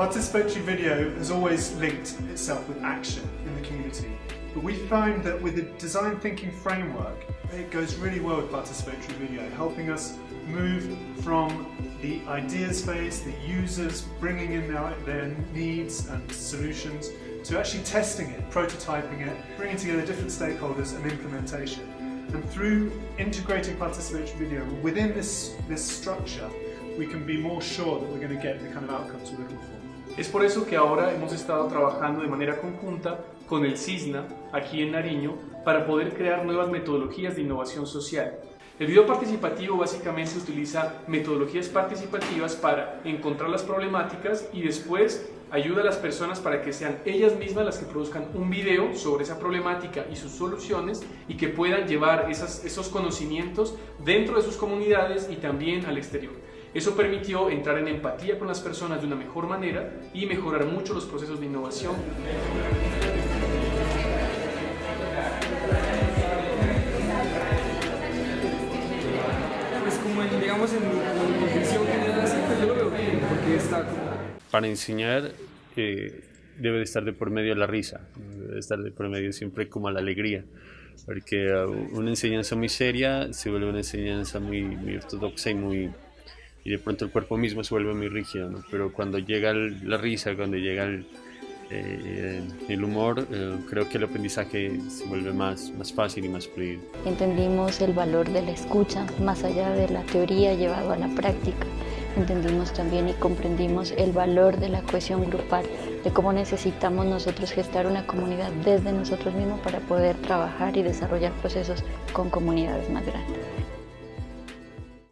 Participatory video has always linked itself with action in the community, but we found that with the design thinking framework, it goes really well with participatory video, helping us move from the ideas phase, the users bringing in their, their needs and solutions, to actually testing it, prototyping it, bringing together different stakeholders and implementation. And through integrating participatory video within this, this structure, we can be more sure that we're going to get the kind of outcomes we're looking for. Es por eso que ahora hemos estado trabajando de manera conjunta con el CISNA, aquí en Nariño, para poder crear nuevas metodologías de innovación social. El video participativo básicamente utiliza metodologías participativas para encontrar las problemáticas y después ayuda a las personas para que sean ellas mismas las que produzcan un video sobre esa problemática y sus soluciones y que puedan llevar esos conocimientos dentro de sus comunidades y también al exterior. Eso permitió entrar en empatía con las personas de una mejor manera y mejorar mucho los procesos de innovación. Pues como en, digamos en mi visión general así, pues yo lo veo bien, porque está como... Para enseñar eh, debe de estar de por medio la risa, debe estar de por medio siempre como la alegría, porque uh, una enseñanza muy seria se vuelve una enseñanza muy, muy ortodoxa y muy y de pronto el cuerpo mismo se vuelve muy rígido, ¿no? pero cuando llega el- la risa, cuando llega el, eh, el humor, eh, creo que el aprendizaje se vuelve más, más fácil y más fluido. Entendimos el valor de la escucha, más allá de la teoría llevado a la práctica. Entendimos también y comprendimos el valor de la cohesión grupal, de cómo necesitamos nosotros gestar una comunidad desde nosotros mismos para poder trabajar y desarrollar procesos con comunidades más grandes.